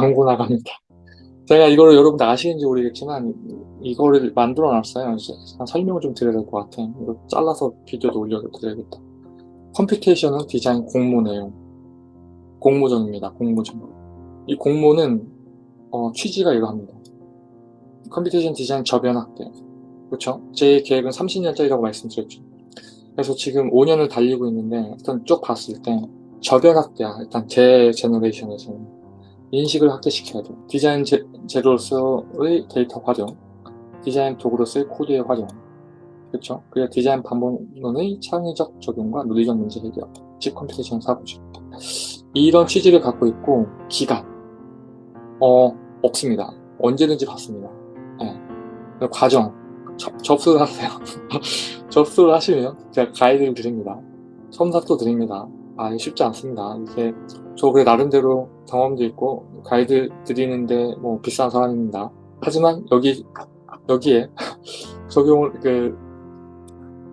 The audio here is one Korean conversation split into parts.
광고 나갑니다. 제가 이거를 여러분들 아시는지 모르겠지만 이거를 만들어 놨어요. 설명을 좀 드려야 될 것 같아요. 이거 잘라서 비디오도 올려드려야겠다. computational design 공모 내용 공모전입니다. 공모전. 이 공모는 어, 취지가 이러합니다. computation design 저변 확대. 그렇죠? 제 계획은 30년짜리라고 말씀드렸죠. 그래서 지금 5년을 달리고 있는데 일단 쭉 봤을 때 저변 확대야. 일단 제 제너레이션에서는 인식을 확대시켜야 돼요. 디자인 제, 재료로서의 데이터 활용, 디자인 도구로서의 코드의 활용, 그렇죠? 그리고 디자인 방법론의 창의적 적용과 논리적 문제 해결, 즉 computation 사고죠. 이런 취지를 갖고 있고 기간, 어 없습니다. 언제든지 받습니다. 네. 과정, 접, 접수를 하세요. 접수를 하시면 제가 가이드를 드립니다. 첨삭도 드립니다. 아, 쉽지 않습니다. 이게 저 그래 나름대로 경험도 있고 가이드 드리는데 뭐 비싼 사람입니다. 하지만 여기 여기에 적용을 그,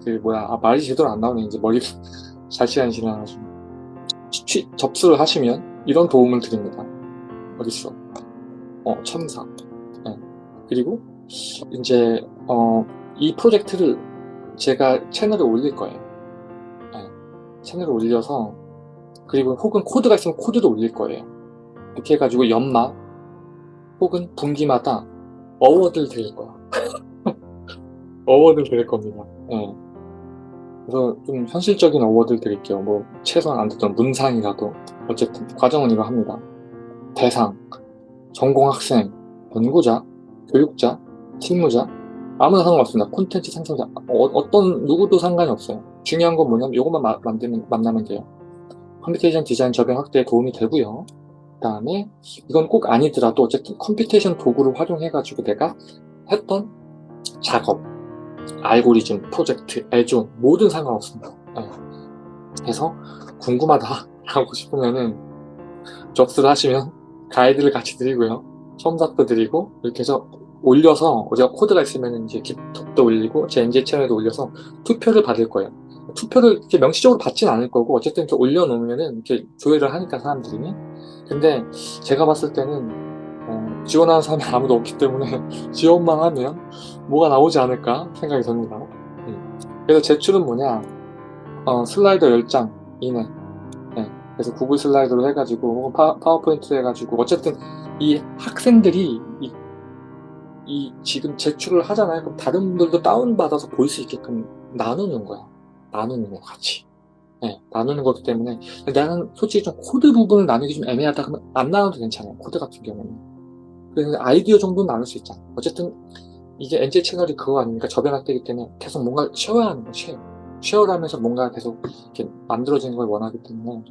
그 뭐야 아, 말이 제대로 안 나오네 이제 머리 잘 시간이 지나가지고 취, 접수를 하시면 이런 도움을 드립니다. 어딨어? 어 첨삭. 네. 그리고 이제 어, 이 프로젝트를 제가 채널에 올릴 거예요. 채널을 올려서 그리고 혹은 코드가 있으면 코드도 올릴 거예요. 이렇게 해가지고 연말 혹은 분기마다 award를 드릴 거야. award를 드릴 겁니다. 네. 그래서 좀 현실적인 award를 드릴게요. 뭐 최소한 안 돼도 문상이라도 어쨌든 과정은 이거 합니다. 대상, 전공학생, 연구자, 교육자, 실무자 아무나 상관없습니다. 콘텐츠 생성자. 어, 떤 누구도 상관이 없어요. 중요한 건 뭐냐면 이것만 마, 만들면, 만나면 돼요. computation design 저변 확대에 도움이 되고요. 그 다음에 이건 꼭 아니더라도 어쨌든 computation 도구를 활용해 가지고 내가 했던 작업, 알고리즘, 프로젝트, add-on 뭐든 상관없습니다. 네. 그래서 궁금하다 하고 싶으면은 접수를 하시면 가이드를 같이 드리고요. 첨삭도 드리고 이렇게 해서 올려서 어디가 코드가 있으면 이제 깃도 올리고 제 NG 채널에도 올려서 투표를 받을 거예요. 투표를 이렇게 명시적으로 받지는 않을 거고 어쨌든 이렇게 올려놓으면은 이렇게 조회를 하니까 사람들이 근데 제가 봤을 때는 어, 지원하는 사람이 아무도 없기 때문에 지원만 하면 뭐가 나오지 않을까 생각이 듭니다. 음. 그래서 제출은 뭐냐? 어, 슬라이드 10장 이내. 네. 그래서 구글 슬라이드로 해가지고 파, 파워포인트 해가지고 어쨌든 이 학생들이 이, 이 지금 제출을 하잖아요. 그럼 다른 분들도 다운받아서 볼 수 있게끔 나누는 거야 나누는 거 같이. 네, 나누는 거기 때문에 나는 솔직히 좀 코드 부분을 나누기 좀 애매하다 그러면 안 나눠도 괜찮아요 코드 같은 경우는. 그래서 아이디어 정도는 나눌 수 있잖아. 어쨌든 이게 NJ 채널이 그거 아닙니까? 저변 확대기 때문에 계속 뭔가 share하는 거 share. share를 하면서 뭔가 계속 이렇게 만들어지는 걸 원하기 때문에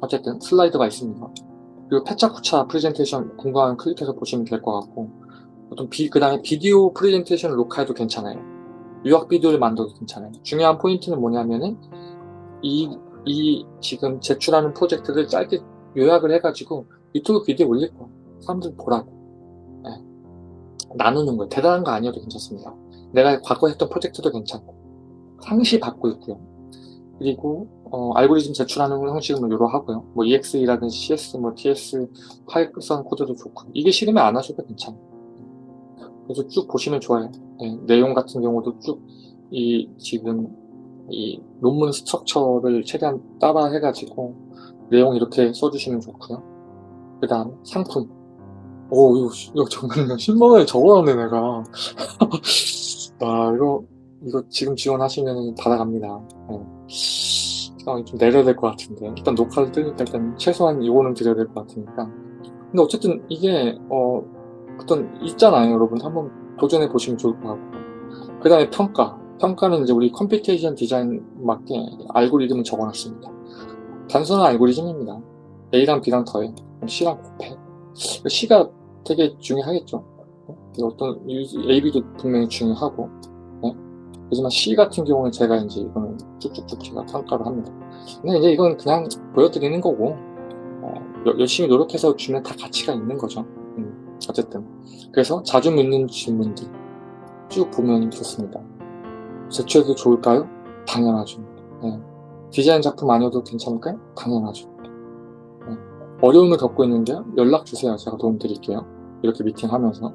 어쨌든 슬라이드가 있습니다. 그리고 페차쿠차 프레젠테이션 궁금하면 클릭해서 보시면 될 것 같고 어떤 비, 그 다음에 비디오 프레젠테이션 녹화해도 괜찮아요 요약 비디오를 만들어도 괜찮아요. 중요한 포인트는 뭐냐면은 이, 이 지금 제출하는 프로젝트를 짧게 요약을 해가지고 유튜브 비디오 올릴 거야. 사람들 보라고. 네. 나누는 거예요. 대단한 거 아니어도 괜찮습니다. 내가 과거 했던 프로젝트도 괜찮고 상시 받고 있고요. 그리고 어, 알고리즘 제출하는 형식은 요러하고요. 뭐 EXE라든지 CS, 뭐 TS, 파이썬 코드도 좋고 이게 싫으면 안 하셔도 괜찮아요. 그래서 쭉 보시면 좋아요. 네, 내용 같은 경우도 쭉 이 지금 이 논문 structure를 최대한 따라 해가지고 내용 이렇게 써주시면 좋고요. 그 다음 상품. 오 이거, 이거 정말 10만원에 적어놨네 내가. 아 이거 이거 지금 지원하시면 받아갑니다. 네. 아, 좀 내려야 될 것 같은데 일단 녹화를 뜨니까 일단 최소한 이거는 드려야 될 것 같으니까 근데 어쨌든 이게 어 어떤 있잖아요 여러분. 한번 도전해 보시면 좋을 것 같고. 그 다음에 평가. 평가는 이제 우리 computation 디자인 맞게 알고리즘을 적어놨습니다. 단순한 알고리즘입니다. A랑 B랑 더해. C랑 곱해. C가 되게 중요하겠죠. 어떤 A, B도 분명히 중요하고. 네? 하지만 C 같은 경우는 제가 이제 이거는 쭉쭉쭉 제가 평가를 합니다. 근데 이제 이건 그냥 보여드리는 거고 어, 열심히 노력해서 주면 다 가치가 있는 거죠 어쨌든 그래서 자주 묻는 질문들 쭉 보면 좋습니다 제출해도 좋을까요? 당연하죠 네. 디자인 작품 아니어도 괜찮을까요? 당연하죠 네. 어려움을 겪고 있는데요. 연락 주세요. 제가 도움 드릴게요. 이렇게 미팅하면서.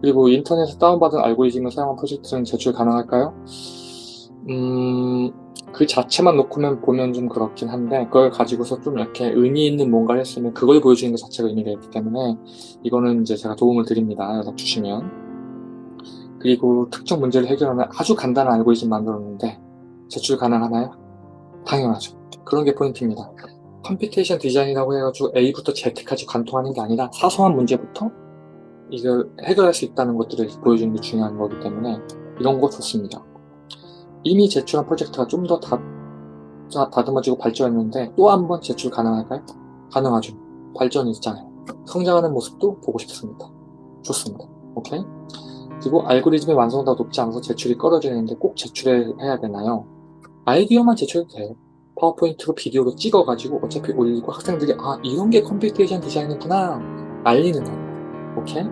그리고 인터넷에 다운받은 알고리즘을 사용한 프로젝트는 제출 가능할까요? 음, 그 자체만 놓고만 보면 좀 그렇긴 한데 그걸 가지고서 좀 이렇게 의미 있는 뭔가를 했으면 그걸 보여주는 것 자체가 의미가 있기 때문에 이거는 이제 제가 도움을 드립니다. 연락 주시면. 그리고 특정 문제를 해결하는 아주 간단한 알고리즘 만들었는데 제출 가능하나요? 당연하죠. 그런 게 포인트입니다. computation 디자인이라고 해가지고 A부터 Z까지 관통하는 게 아니라 사소한 문제부터 이걸 해결할 수 있다는 것들을 보여주는 게 중요한 거기 때문에 이런 거 좋습니다. 이미 제출한 프로젝트가 좀 더 다듬어지고 발전했는데 또 한 번 제출 가능할까요? 가능하죠. 발전이 있잖아요. 성장하는 모습도 보고 싶습니다. 좋습니다. 오케이? 그리고 알고리즘의 완성도가 높지 않아서 제출이 꺼려지는데 꼭 제출해야 되나요? 아이디어만 제출해도 돼요. 파워포인트로 비디오로 찍어가지고 어차피 올리고 학생들이 아 이런 게 computation 디자인이구나 알리는 거예요. 오케이?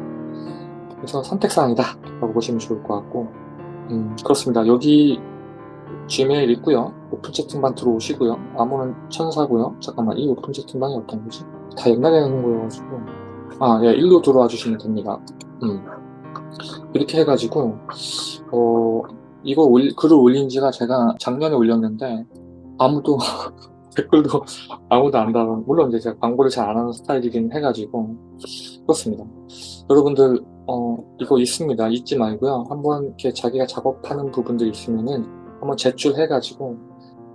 그래서 선택사항이다 라고 보시면 좋을 것 같고 음, 그렇습니다. 여기 Gmail 있고요. 오픈 채팅방 들어오시고요. 암호는 천사고요. 잠깐만 이 오픈 채팅방이 어떤 거지? 다 옛날에 하는 거여가지고 아, 예, 일로 들어와 주시면 됩니다. 음. 이렇게 해가지고 어 이거 올, 글을 올린 지가 제가 작년에 올렸는데 아무도 댓글도 아무도 안 달아 물론 이제 제가 광고를 잘 안 하는 스타일이긴 해가지고 그렇습니다 여러분들 어 이거 있습니다 잊지 말고요 한번 이렇게 자기가 작업하는 부분들 있으면은 한번 제출해 가지고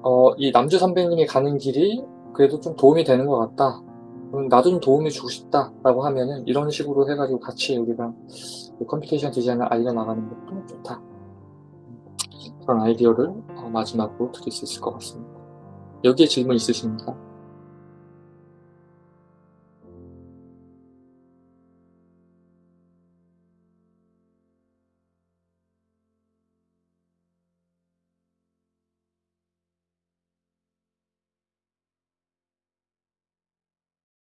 어 이 남주 선배님이 가는 길이 그래도 좀 도움이 되는 것 같다. 나도 좀 도움이 주고 싶다 라고 하면은 이런 식으로 해가지고 같이 우리가 computation 디자인을 알려나가는 것도 좋다. 그런 아이디어를 어, 마지막으로 드릴 수 있을 것 같습니다. 여기에 질문 있으십니까?